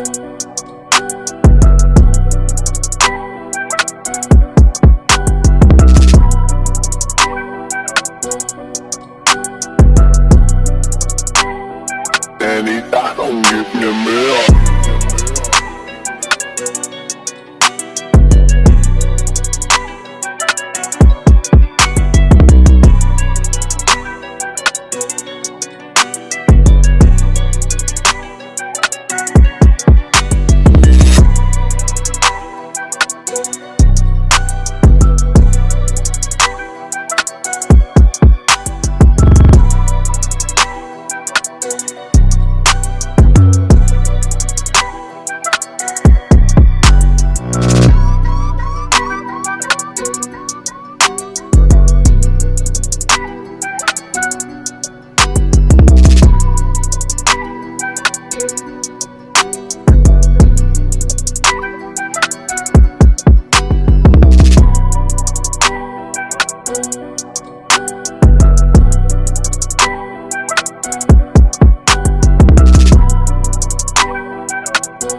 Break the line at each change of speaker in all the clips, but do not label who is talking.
mirror. Anita, don't give me a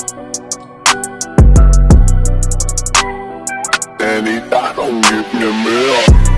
mirror. Anita, don't give me a mirror.